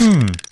Hmm.